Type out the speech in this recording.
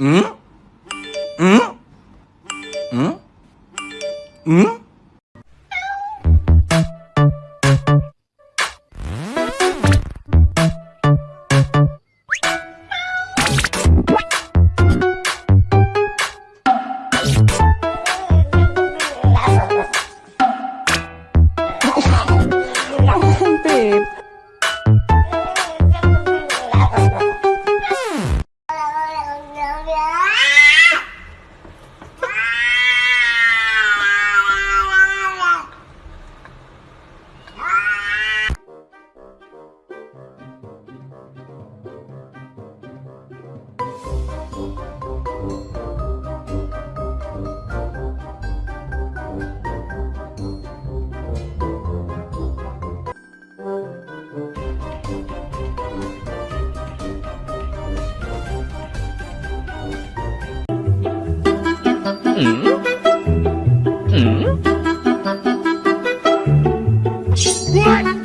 응? 응? 응? 응? Babe. 嗯嗯，喂。